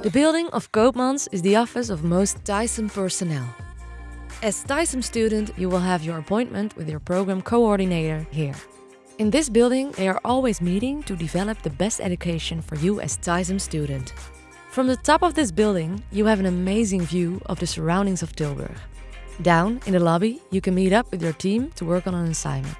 The building of Koopmans is the office of most Dyson personnel. As Dyson student, you will have your appointment with your program coordinator here. In this building, they are always meeting to develop the best education for you as Dyson student. From the top of this building, you have an amazing view of the surroundings of Tilburg. Down in the lobby, you can meet up with your team to work on an assignment.